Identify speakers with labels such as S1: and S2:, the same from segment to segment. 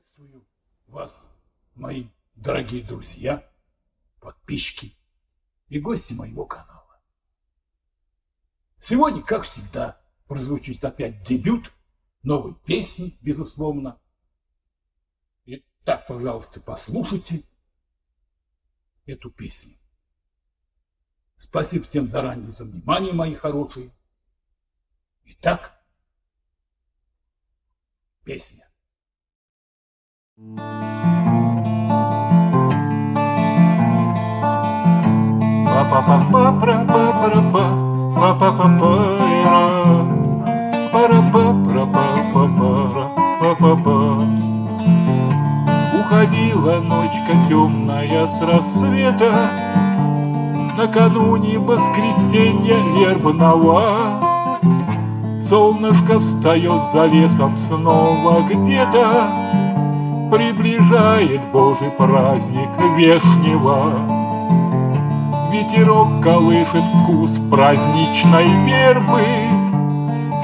S1: Приветствую вас, мои дорогие друзья, подписчики и гости моего канала. Сегодня, как всегда, прозвучит опять дебют новой песни, безусловно. Итак, пожалуйста, послушайте эту песню. Спасибо всем заранее за внимание, мои хорошие. Итак, песня.
S2: Уходила ночка темная с рассвета Накануне воскресенья вербного Солнышко встает за лесом снова где-то Приближает Божий праздник вешнего. Ветерок колышет кус праздничной вербы.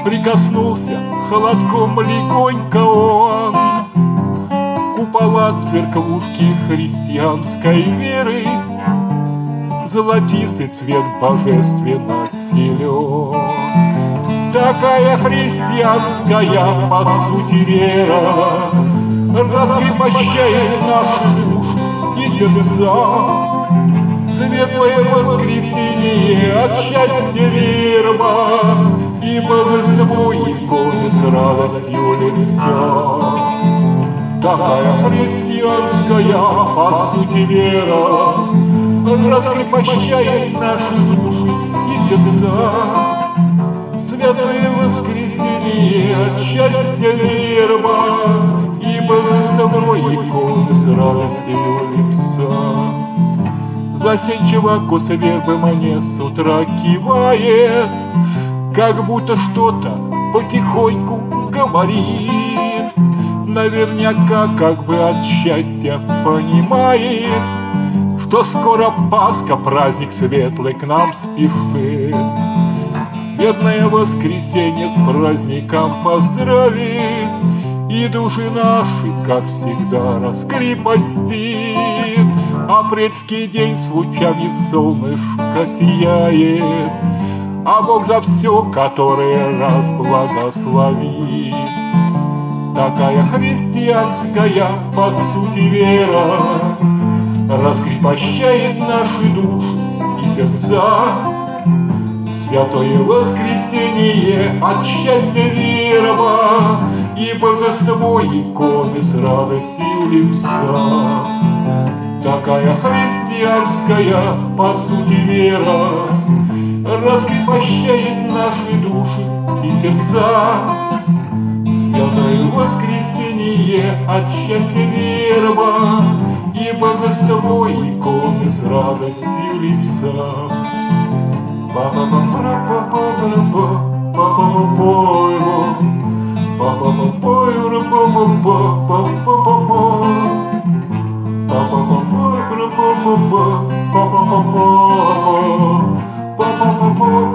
S2: Прикоснулся холодком легонько он. Купола церквушки христианской веры. Золотистый цвет божественно силен. Такая христианская по сути вера раскрепощает наши души и сердца. Светлое воскресенье от счастья верба И божество иконы с радостью лица. Такая христианская, по сути, вера Раскрепощает наши души и сердца. Святое воскресенье от счастья верба божественной иконы с радостью лица. Засенчиво коса вербы мне с утра кивает, Как будто что-то потихоньку говорит. Наверняка как бы от счастья понимает, Что скоро Пасха, праздник светлый к нам спешит. Бедное воскресенье с праздником поздравит, и души наши, как всегда, раскрепостит. Апрельский день с лучами солнышко сияет, А Бог за все, который раз благословит. Такая христианская, по сути, вера Раскрепощает наши души и сердца. Святое воскресенье от счастья верова И божество иконы с радостью лица. Такая христианская, по сути, вера Раскрепощает наши души и сердца. Святое воскресенье от счастья верова И божество иконы с радостью лица. Ba ba ba ba